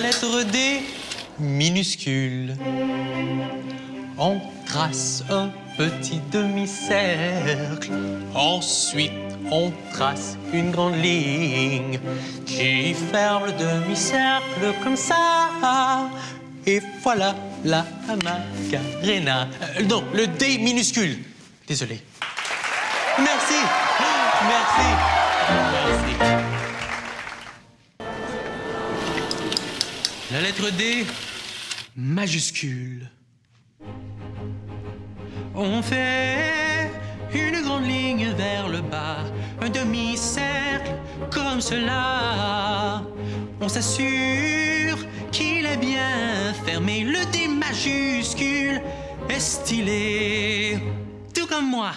Lettre D minuscule. On trace un petit demi-cercle. Ensuite, on trace une grande ligne qui ferme le demi-cercle comme ça. Et voilà la Macarena. Euh, non, le D minuscule. Désolé. Merci. Merci. La lettre D majuscule. On fait une grande ligne vers le bas, un demi-cercle comme cela. On s'assure qu'il est bien fermé. Le D majuscule est stylé, tout comme moi.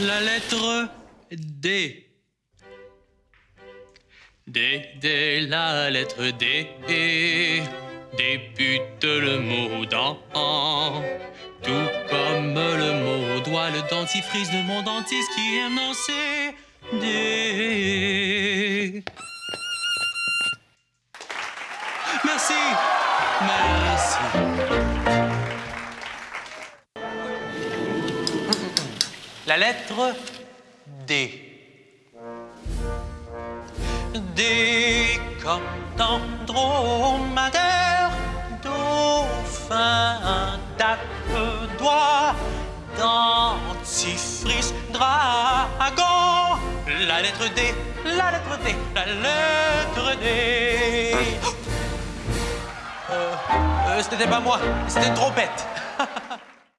La lettre D. D, D, la lettre D. Débute le mot dans. Tout comme le mot doit, le dentifrice de mon dentiste qui aime danser. D. Merci. Merci. La lettre D. D comme dans dauphin, doigt, dentifrice, dragon. La lettre D, la lettre D, la lettre D. Euh, euh, c'était pas moi, c'était une trompette.